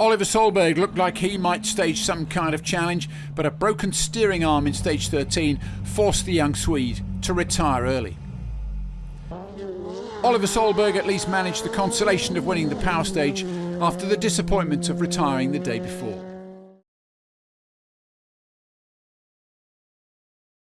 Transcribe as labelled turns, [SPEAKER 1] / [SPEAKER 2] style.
[SPEAKER 1] Oliver Solberg looked like he might stage some kind of challenge, but a broken steering arm in stage 13 forced the young Swede to retire early. Oliver Solberg at least managed the consolation of winning the power stage after the disappointment of retiring the day before.